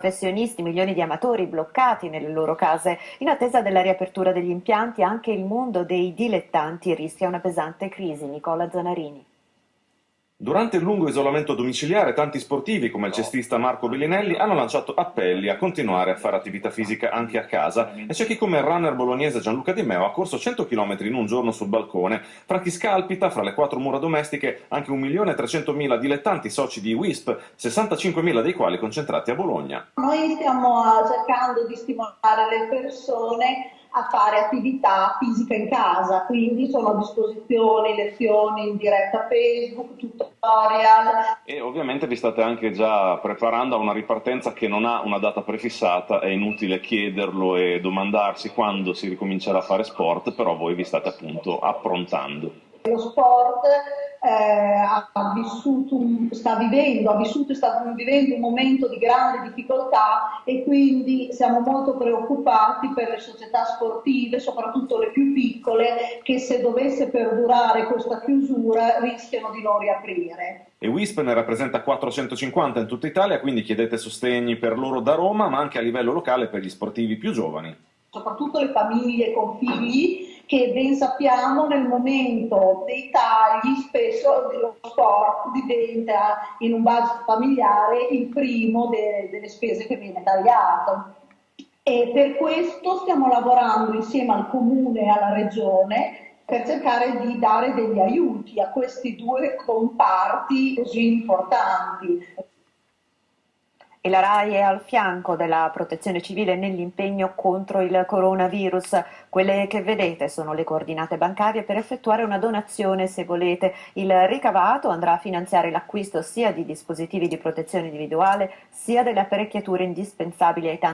professionisti, milioni di amatori bloccati nelle loro case. In attesa della riapertura degli impianti anche il mondo dei dilettanti rischia una pesante crisi. Nicola Zanarini. Durante il lungo isolamento domiciliare tanti sportivi come il cestista Marco Bellinelli hanno lanciato appelli a continuare a fare attività fisica anche a casa. E c'è chi come il runner bolognese Gianluca Di Meo ha corso 100 km in un giorno sul balcone, fra chi scalpita, fra le quattro mura domestiche anche 1.300.000 dilettanti soci di WISP, 65.000 dei quali concentrati a Bologna. Noi stiamo cercando di stimolare le persone a fare attività fisica in casa, quindi sono a disposizione lezioni in diretta Facebook, tutorial. E ovviamente vi state anche già preparando a una ripartenza che non ha una data prefissata, è inutile chiederlo e domandarsi quando si ricomincerà a fare sport, però voi vi state appunto approntando. Lo sport eh, ha vissuto sta vivendo, ha vissuto e sta vivendo un momento di grande difficoltà e quindi siamo molto preoccupati per le società sportive, soprattutto le più piccole, che se dovesse perdurare questa chiusura rischiano di non riaprire. E WISP ne rappresenta 450 in tutta Italia, quindi chiedete sostegni per loro da Roma, ma anche a livello locale per gli sportivi più giovani. Soprattutto le famiglie con figli che ben sappiamo nel momento dei tagli spesso lo sport diventa in un budget familiare il primo de delle spese che viene tagliato. E per questo stiamo lavorando insieme al comune e alla regione per cercare di dare degli aiuti a questi due comparti così importanti e la RAI è al fianco della protezione civile nell'impegno contro il coronavirus. Quelle che vedete sono le coordinate bancarie per effettuare una donazione se volete. Il ricavato andrà a finanziare l'acquisto sia di dispositivi di protezione individuale sia delle apparecchiature indispensabili ai tanti